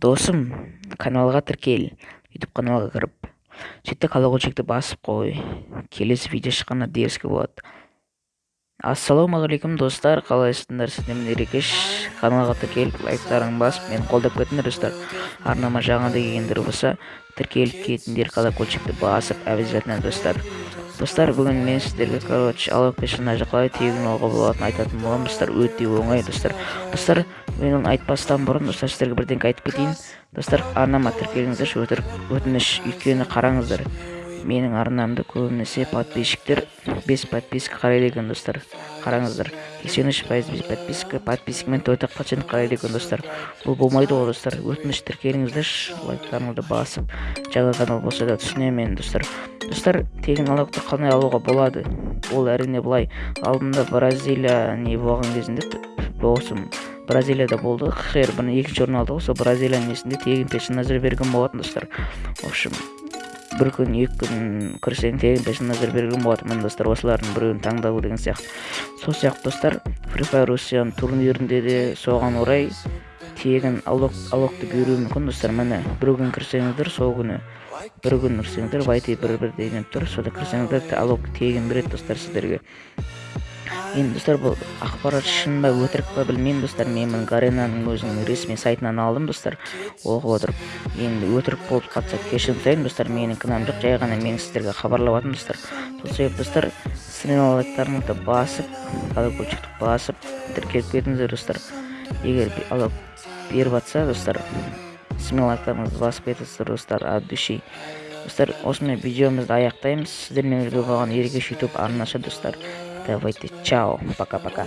досым каналга тіркел ютуб каналга кіріп. Сөйтті колокольчикті басып қой. Келесі видео шыққанда дерске болады. Ассалаумағалейкум достар. Қалайсыңдар сіздер мен ерекеш каналға тіркеліп лайктарыңды басып мені қолдап кетіңдер достар. Арнама жаңадан келгендер болса тіркеліп кетіңдер колокольчикті басып обязательно достар. Достар бүгін мен сіздерге короче алау персонажы қалай тегін алуға болатынын айтатын боламын. Достар өте оңай достар. Достар мен оны айтпастан бұрын достар сіздерге бірдеңке айтып кетейін. Достар арнама тіркеліңіздерші өтініш өйткені қараңыздар. Менің арнамды көбінесе подписчиктер бес подписка қарайды екен достар. Қараңыздар сексен үш пайыз подписка подпискамен төрт ақ процент қарайды екен достар. Бұл болмайды ғой достар. Өтініш тіркеліңіздерші лайктарыңызды басып жаңа канал болса да түсінемін достар. Достар тегін налогты қалай алуға болады. Ол әрине былай алдында бразилия не болған кезінде болсын. Бразилияда болды. Хер бір екінші орын алды сол бразилияның несінде тегін персонаждар берген болатын достар. В общем бір күн екі күн кірсең тегін персонаждар берген болатын. Достар осылардың біреуін таңдау деген сияқты. Сол сияқты достар fire россияның турнирінде де соған орай тегін алокты беруі мүмкін. Достар міне бір күн кірсеңіздер сол күні бір күн кірсеңіздер вайти бір бір деген тұр сода кірсеңіздер алок тегін береді достар сіздерге. Енді достар бұл ақпарат шын ба өтірік па білмеймін достар. Мен мұны гаренаның өзінің ресми сайтынан алдым достар. Оқып отырып енді өтірік болып қалса кешірім сұраймын достар. Менің кінәм жоқ жай ғана мен сіздерге хабарлап жатырмын достар. Сол себепті достар сіздердің басып колокольчикті басып тіркеліп кетіңіздер достар. Егер алок беріп жатса достар лайктарыңызды басып кетіңіздер достар от души достар осымен видеомызды аяқтаймыз сіздермен бірге болған ерекеш ютуб арнасы достар давайте чао пока пока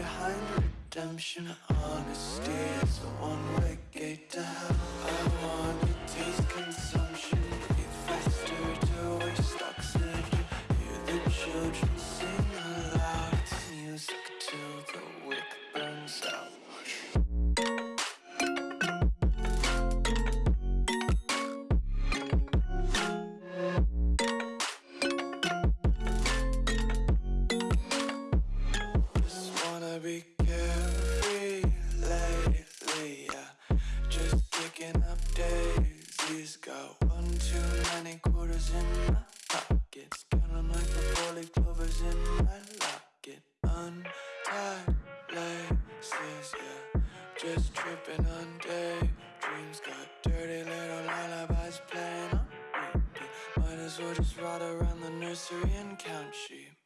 behind redemption Honesty is a one-way gate to hell. I wanna Just tripping on daydreams Got dirty little lullabies playing on repeat. Might as well just ride around the nursery and count sheep